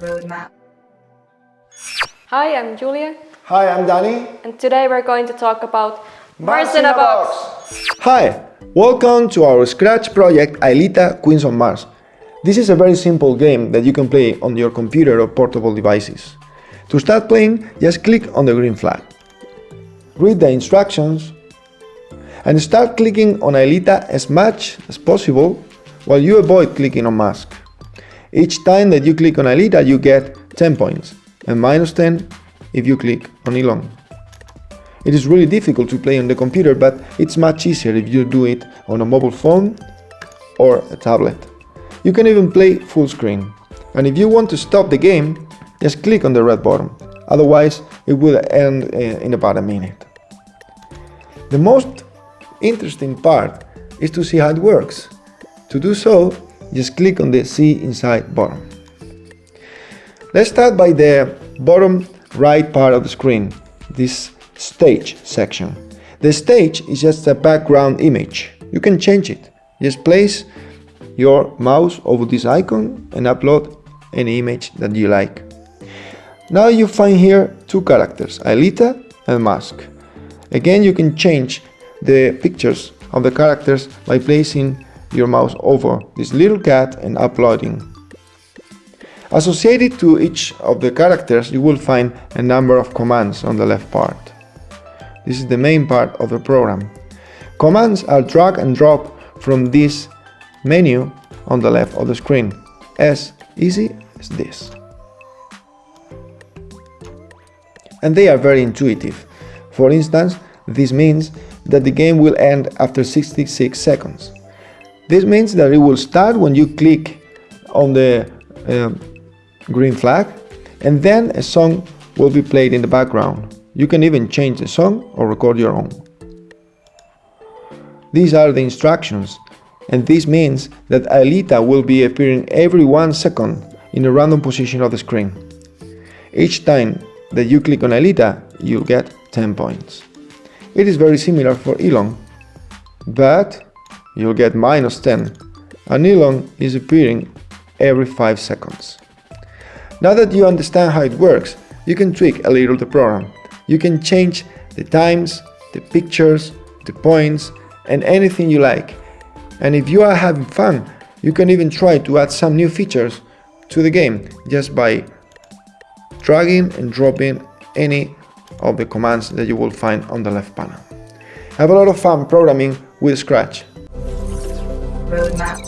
Roadmap. Hi, I'm Julia, Hi, I'm Danny. and today we're going to talk about Mars in a Box. Hi, welcome to our Scratch project Aelita Queens on Mars. This is a very simple game that you can play on your computer or portable devices. To start playing, just click on the green flag. Read the instructions and start clicking on Aelita as much as possible while you avoid clicking on Musk. Each time that you click on Aelita you get 10 points and minus 10 if you click on Elon. It is really difficult to play on the computer, but it's much easier if you do it on a mobile phone or a tablet. You can even play full screen. And if you want to stop the game, just click on the red button. Otherwise, it will end uh, in about a minute. The most interesting part is to see how it works. To do so, just click on the See Inside button. Let's start by the bottom right part of the screen, this stage section. The stage is just a background image. You can change it. Just place your mouse over this icon and upload any image that you like. Now you find here two characters, Aelita and Musk. Again, you can change the pictures of the characters by placing your mouse over this little cat and uploading Associated to each of the characters you will find a number of commands on the left part. This is the main part of the program. Commands are drag and drop from this menu on the left of the screen, as easy as this. And they are very intuitive. For instance, this means that the game will end after 66 seconds. This means that it will start when you click on the uh, green flag and then a song will be played in the background. You can even change the song or record your own. These are the instructions and this means that Aelita will be appearing every one second in a random position of the screen. Each time that you click on Aelita, you'll get 10 points. It is very similar for Elon, but you'll get minus 10 and Elon is appearing every 5 seconds. Now that you understand how it works, you can tweak a little the program. You can change the times, the pictures, the points, and anything you like. And if you are having fun, you can even try to add some new features to the game just by dragging and dropping any of the commands that you will find on the left panel. Have a lot of fun programming with Scratch. roadmap.